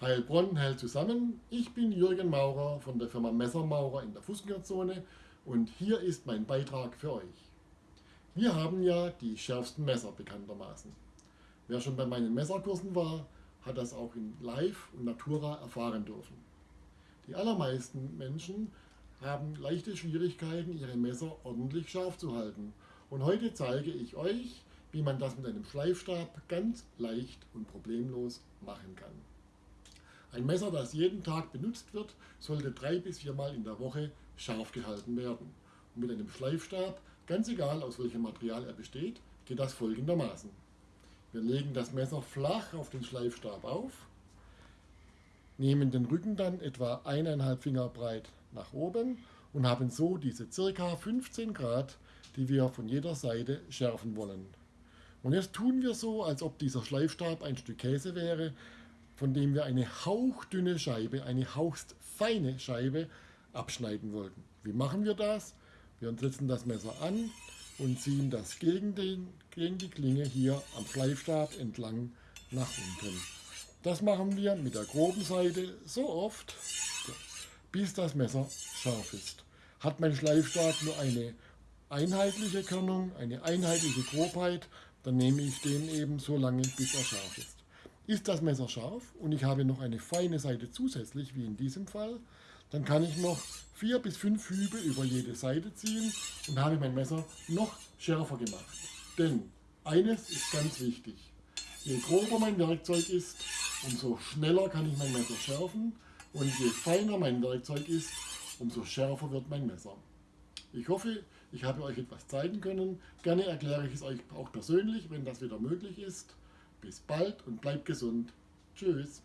Heilbronn hält zusammen. Ich bin Jürgen Maurer von der Firma Messermaurer in der Fußgängerzone und hier ist mein Beitrag für euch. Wir haben ja die schärfsten Messer bekanntermaßen. Wer schon bei meinen Messerkursen war, hat das auch in Live und Natura erfahren dürfen. Die allermeisten Menschen haben leichte Schwierigkeiten, ihre Messer ordentlich scharf zu halten. Und heute zeige ich euch, wie man das mit einem Schleifstab ganz leicht und problemlos machen kann. Ein Messer, das jeden Tag benutzt wird, sollte drei bis viermal in der Woche scharf gehalten werden. Und mit einem Schleifstab, ganz egal aus welchem Material er besteht, geht das folgendermaßen. Wir legen das Messer flach auf den Schleifstab auf, nehmen den Rücken dann etwa eineinhalb Finger breit nach oben und haben so diese ca. 15 Grad, die wir von jeder Seite schärfen wollen. Und jetzt tun wir so, als ob dieser Schleifstab ein Stück Käse wäre, von dem wir eine hauchdünne Scheibe, eine hauchstfeine Scheibe abschneiden wollten. Wie machen wir das? Wir setzen das Messer an und ziehen das gegen, den, gegen die Klinge hier am Schleifstab entlang nach unten. Das machen wir mit der groben Seite so oft, bis das Messer scharf ist. Hat mein Schleifstab nur eine einheitliche Körnung, eine einheitliche Grobheit, dann nehme ich den eben so lange, bis er scharf ist. Ist das Messer scharf und ich habe noch eine feine Seite zusätzlich, wie in diesem Fall, dann kann ich noch vier bis fünf Hübe über jede Seite ziehen und habe mein Messer noch schärfer gemacht. Denn eines ist ganz wichtig. Je grober mein Werkzeug ist, umso schneller kann ich mein Messer schärfen und je feiner mein Werkzeug ist, umso schärfer wird mein Messer. Ich hoffe, ich habe euch etwas zeigen können. Gerne erkläre ich es euch auch persönlich, wenn das wieder möglich ist. Bis bald und bleibt gesund. Tschüss.